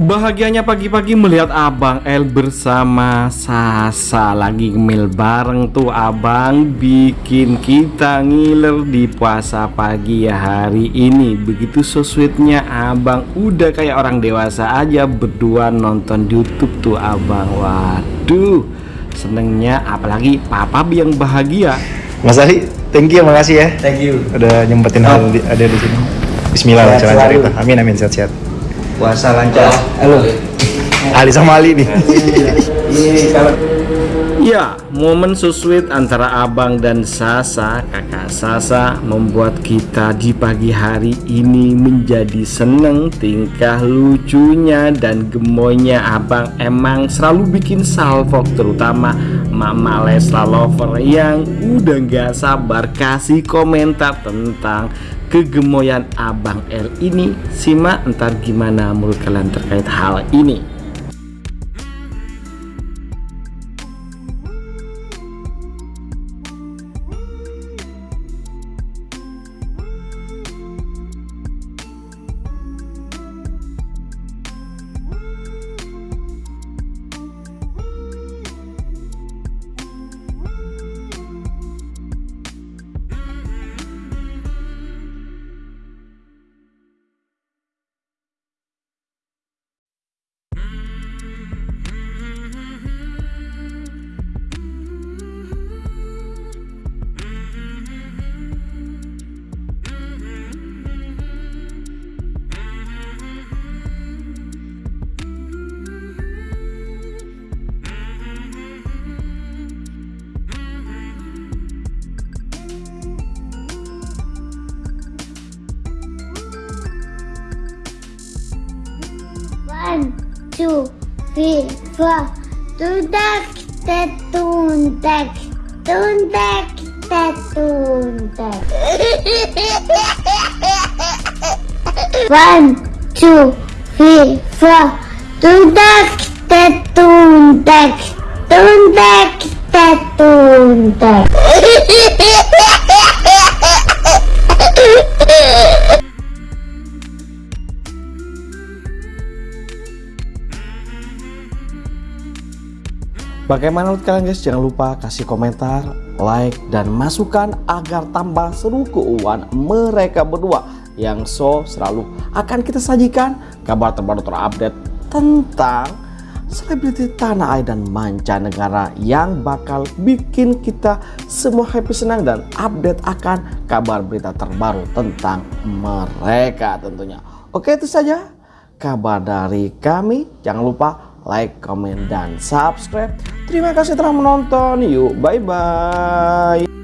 Bahagianya pagi-pagi melihat Abang El bersama Sasa Lagi ngemil bareng tuh Abang Bikin kita ngiler di puasa pagi ya hari ini Begitu so sweetnya Abang Udah kayak orang dewasa aja berdua nonton Youtube tuh Abang Waduh Senengnya apalagi Papa yang bahagia Mas Ali, thank you, makasih ya. Thank you. Udah nyempetin hal di, ada di sini. Bismillah, selalu. cerita. Amin, amin, sehat-sehat. Puasa lancar. Halo. Ali sama Ali nih. Ini kalau Ya, momen so sweet antara abang dan Sasa, kakak Sasa membuat kita di pagi hari ini menjadi seneng tingkah lucunya dan gemoynya abang emang selalu bikin salvok terutama Mama Lesla Lover yang udah gak sabar kasih komentar tentang kegemoyan abang L ini. Simak entar gimana menurut kalian terkait hal ini One, two, three, four. Tundak, tetundak, tundak, tetundak. One, two, three, four. Tundak, tetundak, tundak, tetundak. Bagaimana menurut kalian guys? Jangan lupa kasih komentar, like, dan masukan agar tambah seru keuangan mereka berdua yang so selalu akan kita sajikan kabar terbaru terupdate tentang selebriti tanah air dan mancanegara yang bakal bikin kita semua happy senang dan update akan kabar berita terbaru tentang mereka tentunya. Oke itu saja kabar dari kami. Jangan lupa like, comment, dan subscribe. Terima kasih telah menonton. Yuk, bye-bye.